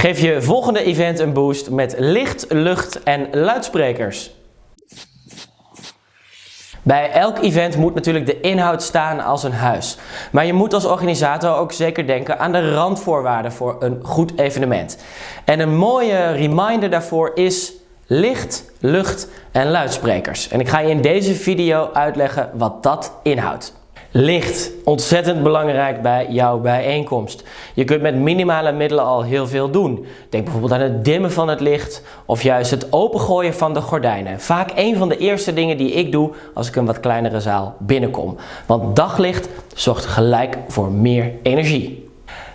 Geef je volgende event een boost met licht, lucht en luidsprekers. Bij elk event moet natuurlijk de inhoud staan als een huis. Maar je moet als organisator ook zeker denken aan de randvoorwaarden voor een goed evenement. En een mooie reminder daarvoor is licht, lucht en luidsprekers. En ik ga je in deze video uitleggen wat dat inhoudt. Licht, ontzettend belangrijk bij jouw bijeenkomst. Je kunt met minimale middelen al heel veel doen. Denk bijvoorbeeld aan het dimmen van het licht of juist het opengooien van de gordijnen. Vaak een van de eerste dingen die ik doe als ik een wat kleinere zaal binnenkom. Want daglicht zorgt gelijk voor meer energie.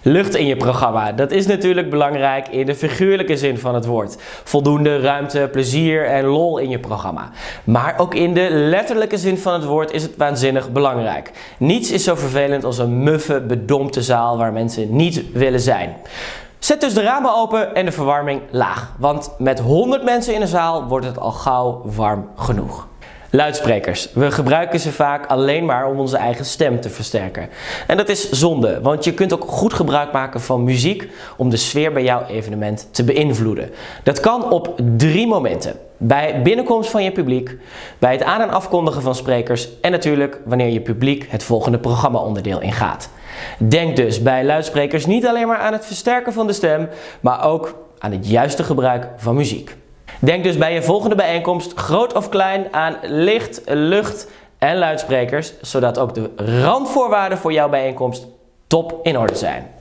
Lucht in je programma, dat is natuurlijk belangrijk in de figuurlijke zin van het woord. Voldoende ruimte, plezier en lol in je programma. Maar ook in de letterlijke zin van het woord is het waanzinnig belangrijk. Niets is zo vervelend als een muffe, bedompte zaal waar mensen niet willen zijn. Zet dus de ramen open en de verwarming laag, want met 100 mensen in een zaal wordt het al gauw warm genoeg. Luidsprekers. We gebruiken ze vaak alleen maar om onze eigen stem te versterken. En dat is zonde, want je kunt ook goed gebruik maken van muziek om de sfeer bij jouw evenement te beïnvloeden. Dat kan op drie momenten. Bij binnenkomst van je publiek, bij het aan- en afkondigen van sprekers en natuurlijk wanneer je publiek het volgende programmaonderdeel ingaat. Denk dus bij luidsprekers niet alleen maar aan het versterken van de stem, maar ook aan het juiste gebruik van muziek. Denk dus bij je volgende bijeenkomst, groot of klein, aan licht, lucht en luidsprekers, zodat ook de randvoorwaarden voor jouw bijeenkomst top in orde zijn.